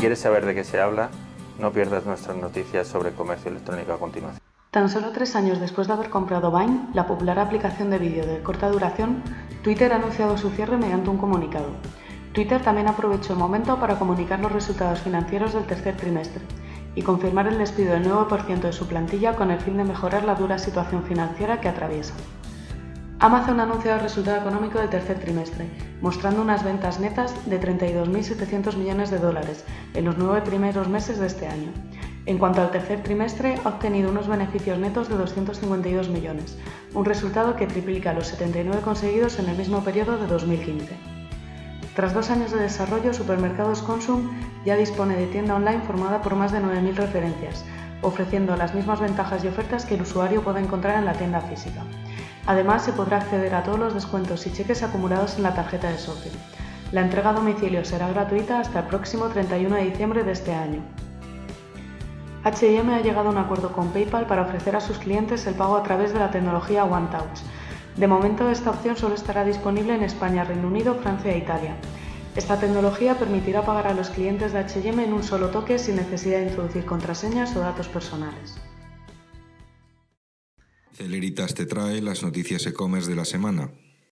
quieres saber de qué se habla, no pierdas nuestras noticias sobre comercio electrónico a continuación. Tan solo tres años después de haber comprado Vine, la popular aplicación de vídeo de corta duración, Twitter ha anunciado su cierre mediante un comunicado. Twitter también aprovechó el momento para comunicar los resultados financieros del tercer trimestre y confirmar el despido del 9% de su plantilla con el fin de mejorar la dura situación financiera que atraviesa. Amazon ha anunciado el resultado económico del tercer trimestre, mostrando unas ventas netas de 32.700 millones de dólares en los nueve primeros meses de este año. En cuanto al tercer trimestre, ha obtenido unos beneficios netos de 252 millones, un resultado que triplica los 79 conseguidos en el mismo periodo de 2015. Tras dos años de desarrollo, Supermercados Consum ya dispone de tienda online formada por más de 9.000 referencias, ofreciendo las mismas ventajas y ofertas que el usuario puede encontrar en la tienda física. Además, se podrá acceder a todos los descuentos y cheques acumulados en la tarjeta de socio. La entrega a domicilio será gratuita hasta el próximo 31 de diciembre de este año. H&M ha llegado a un acuerdo con PayPal para ofrecer a sus clientes el pago a través de la tecnología OneTouch. De momento, esta opción solo estará disponible en España, Reino Unido, Francia e Italia. Esta tecnología permitirá pagar a los clientes de H&M en un solo toque sin necesidad de introducir contraseñas o datos personales. Celeritas te trae las noticias e-commerce de la semana.